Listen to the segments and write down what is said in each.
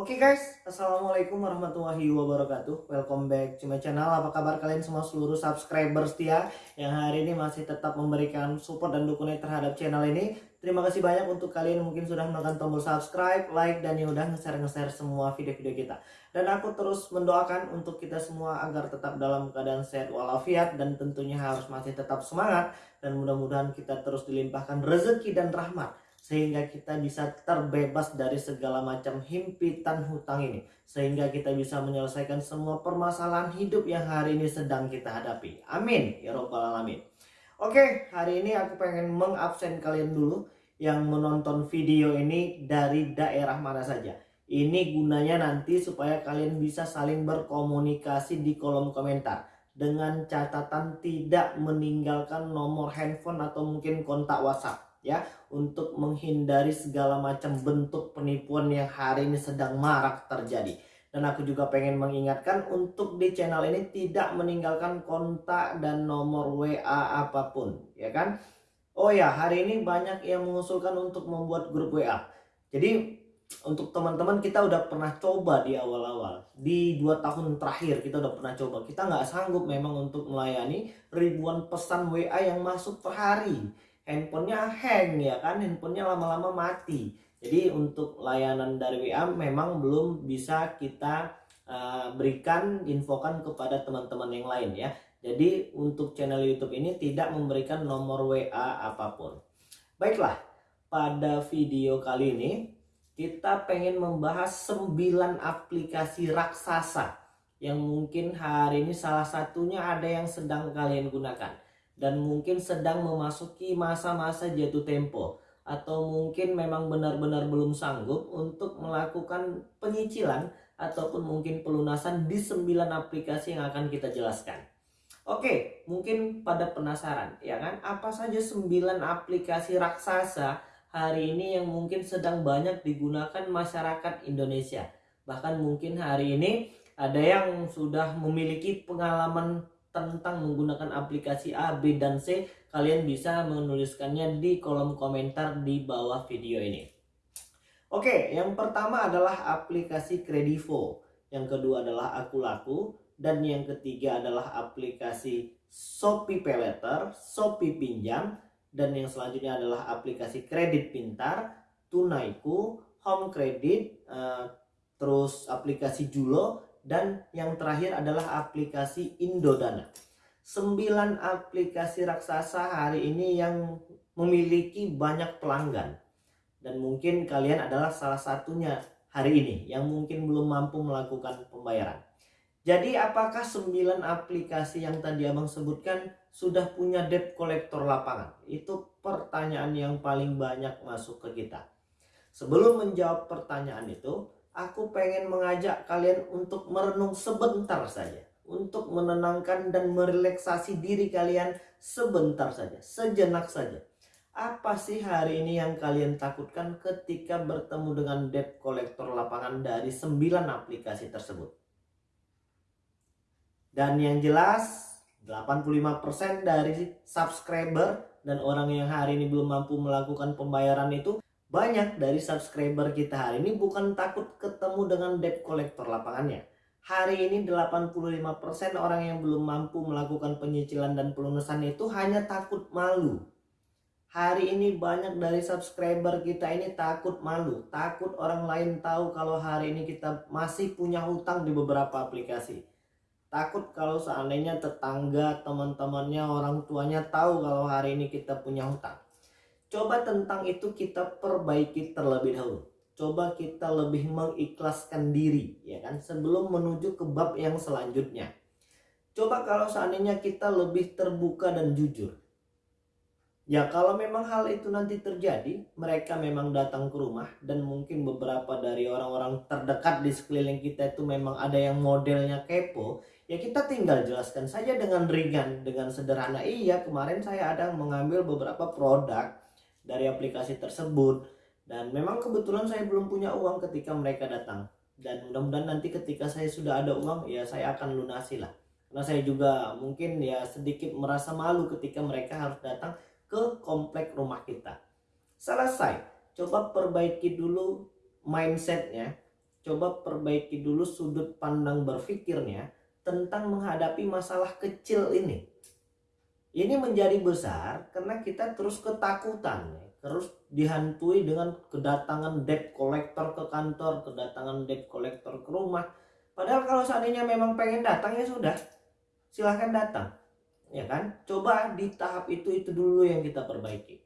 Oke guys, Assalamualaikum warahmatullahi wabarakatuh. Welcome back to my channel. Apa kabar kalian semua seluruh subscriber setia Yang hari ini masih tetap memberikan support dan dukungan terhadap channel ini? Terima kasih banyak untuk kalian yang mungkin sudah menekan tombol subscribe, like, dan yang udah nge-share-nge-share semua video-video kita. Dan aku terus mendoakan untuk kita semua agar tetap dalam keadaan sehat walafiat Dan tentunya harus masih tetap semangat. Dan mudah-mudahan kita terus dilimpahkan rezeki dan rahmat sehingga kita bisa terbebas dari segala macam himpitan hutang ini. Sehingga kita bisa menyelesaikan semua permasalahan hidup yang hari ini sedang kita hadapi. Amin. Ya robbal alamin. Oke hari ini aku pengen mengabsen kalian dulu yang menonton video ini dari daerah mana saja. Ini gunanya nanti supaya kalian bisa saling berkomunikasi di kolom komentar dengan catatan tidak meninggalkan nomor handphone atau mungkin kontak WhatsApp ya untuk menghindari segala macam bentuk penipuan yang hari ini sedang marak terjadi. Dan aku juga pengen mengingatkan untuk di channel ini tidak meninggalkan kontak dan nomor WA apa pun ya kan? Oh ya hari ini banyak yang mengusulkan untuk membuat grup WA jadi untuk teman-teman kita udah pernah coba di awal-awal. Di dua tahun terakhir kita udah pernah coba. Kita nggak sanggup memang untuk melayani ribuan pesan WA yang masuk per hari handphonenya hang ya kan? Handphonenya lama-lama mati. Jadi untuk layanan dari WA memang belum bisa kita uh, berikan infokan kepada teman-teman yang lain ya. Jadi untuk channel YouTube ini tidak memberikan nomor WA apa pun. Baiklah pada video kali ini kita pengen membahas 9 aplikasi raksasa yang mungkin hari ini salah satunya ada yang sedang kalian gunakan dan mungkin sedang memasuki masa-masa jatuh tempo atau mungkin memang benar-benar belum sanggup untuk melakukan penyicilan ataupun mungkin pelunasan di 9 aplikasi yang akan kita jelaskan. Oke, mungkin pada penasaran ya kan apa saja 9 aplikasi raksasa hari ini yang mungkin sedang banyak digunakan masyarakat Indonesia. Bahkan mungkin hari ini ada yang sudah memiliki pengalaman tentang menggunakan aplikasi A, B, dan C, kalian bisa menuliskannya di kolom komentar di bawah video ini. Oke, yang pertama adalah aplikasi Kredivo, yang kedua adalah Aku Laku, dan yang ketiga adalah aplikasi Shopee Paylater, Shopee Pinjam, dan yang selanjutnya adalah aplikasi kredit pintar, Tunaiku, Home Credit, uh, terus aplikasi Julo, dan yang terakhir adalah aplikasi Indodana. Sembilan aplikasi raksasa hari ini yang memiliki banyak pelanggan. Dan mungkin kalian adalah salah satunya hari ini yang mungkin belum mampu melakukan pembayaran. Jadi apakah sembilan aplikasi yang tadi abang sebutkan sudah punya debt collector lapangan? Itu pertanyaan yang paling banyak masuk ke kita. Sebelum menjawab pertanyaan itu, aku pengen mengajak kalian untuk merenung sebentar saja. Untuk menenangkan dan merelaksasi diri kalian sebentar saja, sejenak saja. Apa sih hari ini yang kalian takutkan ketika bertemu dengan debt collector lapangan dari 9 aplikasi tersebut? Dan yang jelas 85% dari subscriber dan orang yang hari ini belum mampu melakukan pembayaran itu banyak dari subscriber kita hari ini bukan takut ketemu dengan debt collector lapangannya. Hari ini 85% orang yang belum mampu melakukan penyicilan dan pelunasan itu hanya takut malu. Hari ini banyak dari subscriber kita ini takut malu, takut orang lain tahu kalau hari ini kita masih punya hutang di beberapa aplikasi. Takut kalau seandainya tetangga, teman-temannya, orang tuanya tahu kalau hari ini kita punya hutang. Coba tentang itu kita perbaiki terlebih dahulu. Coba kita lebih mengikhlaskan diri, ya kan, sebelum menuju ke bab yang selanjutnya. Coba kalau seandainya kita lebih terbuka dan jujur. Ya kalau memang hal itu nanti terjadi, mereka memang datang ke rumah dan mungkin beberapa dari orang-orang terdekat di sekeliling kita itu memang ada yang modelnya kepo, ya kita tinggal jelaskan saja dengan ringan, dengan sederhana. Iya kemarin saya ada mengambil beberapa produk dari aplikasi tersebut. Dan memang kebetulan saya belum punya uang ketika mereka datang. Dan mudah-mudahan nanti ketika saya sudah ada uang ya saya akan lunasi lah. Karena saya juga mungkin ya sedikit merasa malu ketika mereka harus datang ke komplek rumah kita. Selesai. Coba perbaiki dulu mindsetnya. Coba perbaiki dulu sudut pandang berpikirnya tentang menghadapi masalah kecil ini. Ini menjadi besar karena kita terus ketakutan, terus dihantui dengan kedatangan debt collector ke kantor, kedatangan debt collector ke rumah. Padahal kalau seandainya memang pengen datang ya sudah, silahkan datang, ya kan? Coba di tahap itu itu dulu yang kita perbaiki.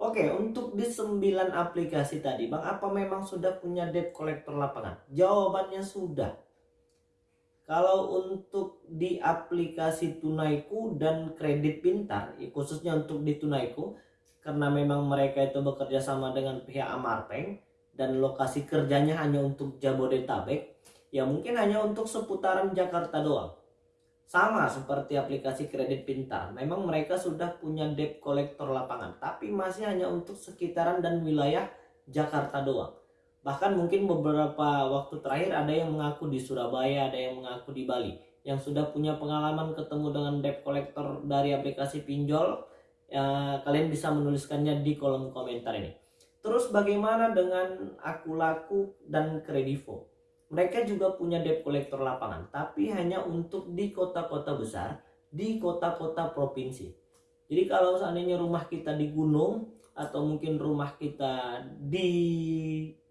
Oke, untuk di 9 aplikasi tadi, Bang, apa memang sudah punya debt collector lapangan? Jawabannya sudah. Kalau untuk di aplikasi Tunaiku dan Kredit Pintar, khususnya untuk di Tunaiku, karena memang mereka itu bekerja sama dengan pihak Amarpeng dan lokasi kerjanya hanya untuk Jabodetabek, ya mungkin hanya untuk seputaran Jakarta doang. Sama seperti aplikasi kredit pintar, memang mereka sudah punya debt collector lapangan, tapi masih hanya untuk sekitaran dan wilayah Jakarta doang. Bahkan mungkin beberapa waktu terakhir ada yang mengaku di Surabaya, ada yang mengaku di Bali. Yang sudah punya pengalaman ketemu dengan debt collector dari aplikasi pinjol, ya, kalian bisa menuliskannya di kolom komentar ini. Terus bagaimana dengan aku laku dan kredivo? mereka juga punya debt collector lapangan tapi hanya untuk di kota-kota besar di kota-kota provinsi jadi kalau seandainya rumah kita di gunung atau mungkin rumah kita di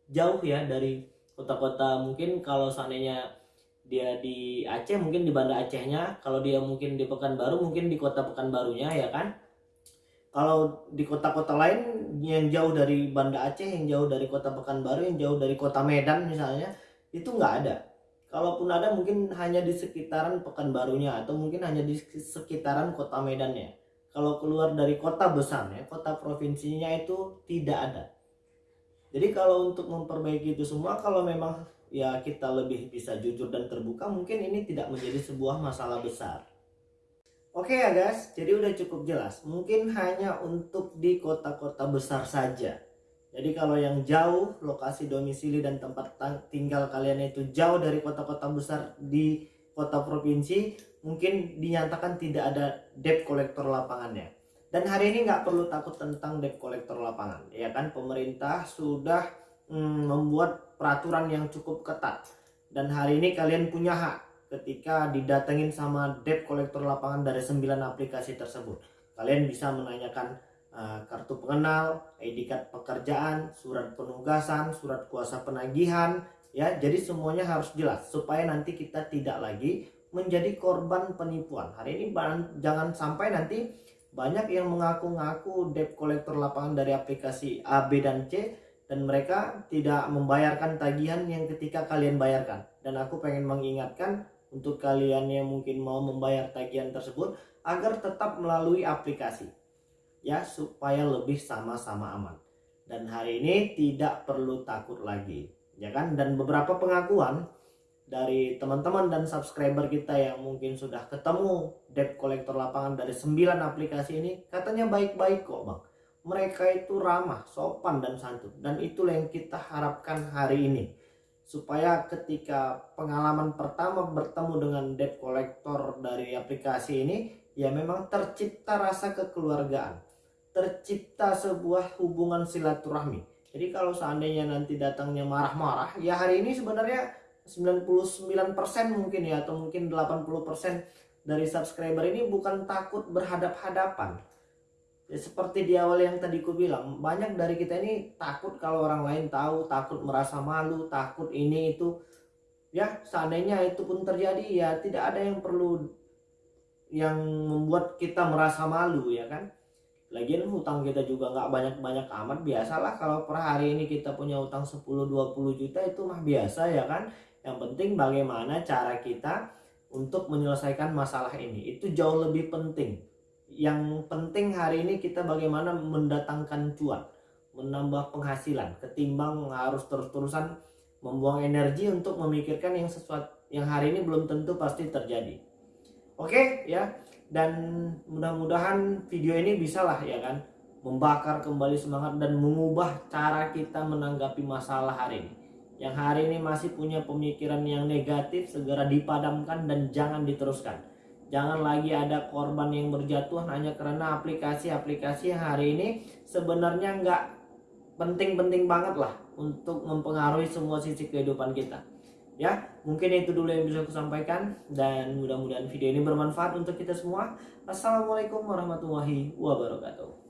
jauh ya dari kota-kota. Mungkin kalau seandainya dia di Aceh mungkin di Banda Acehnya. Kalau dia mungkin di Pekanbaru mungkin di kota Pekanbarunya ya kan? Kalau di kota-kota lain yang jauh dari Banda Aceh yang jauh dari kota Pekanbaru yang jauh dari kota Medan misalnya itu nggak ada. Kalaupun ada mungkin hanya di sekitaran Pekanbarunya atau mungkin hanya di sekitaran kota Medannya kalau keluar dari kota besarnya kota provinsinya itu tidak ada jadi kalau untuk memperbaiki itu semua kalau memang ya kita lebih bisa jujur dan terbuka mungkin ini tidak menjadi sebuah masalah besar Oke ya guys, jadi udah cukup jelas. Mungkin hanya untuk di kota-kota besar saja jadi kalau yang jauh lokasi domisili dan tempat tinggal kalian itu jauh dari kota-kota besar di kota provinsi, mungkin dinyatakan tidak ada debt collector lapangannya. Dan hari ini nggak perlu takut tentang debt collector lapangan, ya kan? Pemerintah sudah hmm, membuat peraturan yang cukup ketat. Dan hari ini kalian punya hak ketika didatengin sama debt collector lapangan dari 9 aplikasi tersebut. Kalian bisa menanyakan Eh, kartu pengenal, ID card pekerjaan, surat penugasan, surat kuasa penagihan, ya. Jadi semuanya harus jelas supaya nanti kita tidak lagi menjadi korban penipuan. Hari ini jangan sampai nanti banyak yang mengaku-ngaku debt collector lapangan dari aplikasi A, B, dan C dan mereka tidak membayarkan tagihan yang ketika kalian bayarkan. Dan aku pengen mengingatkan untuk kalian yang mungkin mau membayar tagihan tersebut agar tetap melalui aplikasi ya supaya lebih sama-sama aman dan hari ini tidak perlu takut lagi ya kan dan beberapa pengakuan dari teman-teman dan subscriber kita yang mungkin sudah ketemu debt collector lapangan dari 9 aplikasi ini katanya baik-baik kok bang. Mereka itu ramah, sopan dan santun. Dan itulah yang kita harapkan hari ini. Supaya ketika pengalaman pertama bertemu dengan debt collector dari aplikasi ini ya memang tercipta rasa kekeluargaan. Tercipta sebuah hubungan silaturahmi. Jadi kalau seandainya nanti datangnya marah-marah, ya hari ini sebenarnya 99% mungkin ya atau mungkin 80% dari subscriber ini bukan takut berhadap-hadapan. Ya, seperti di awal yang tadi ku bilang, banyak dari kita ini takut kalau orang lain tahu, takut merasa malu, takut ini itu. Ya, seandainya itu pun terjadi ya tidak ada yang perlu yang membuat kita merasa malu ya kan Lagian hutang kita juga nggak banyak-banyak amat biasalah kalau per hari ini kita punya hutang 10-20 juta itu mah biasa ya kan. Yang penting bagaimana cara kita untuk menyelesaikan masalah ini itu jauh lebih penting. Yang penting hari ini kita bagaimana mendatangkan cuan, menambah penghasilan ketimbang harus terus-terusan membuang energi untuk memikirkan yang sesuatu yang hari ini belum tentu pasti terjadi. Oke ya dan mudah-mudahan video ini bisa lah ya kan membakar kembali semangat dan mengubah cara kita menanggapi masalah hari ini yang hari ini masih punya pemikiran yang negatif segera dipadamkan dan jangan diteruskan jangan lagi ada korban yang berjatuhan hanya karena aplikasi-aplikasi yang hari ini sebenarnya nggak penting-penting banget lah untuk mempengaruhi semua sisi kehidupan kita. Ya, mungkin itu dulu yang bisa aku sampaikan dan mudah-mudahan video ini bermanfaat untuk kita semua. Assalamualaikum warahmatullahi wabarakatuh.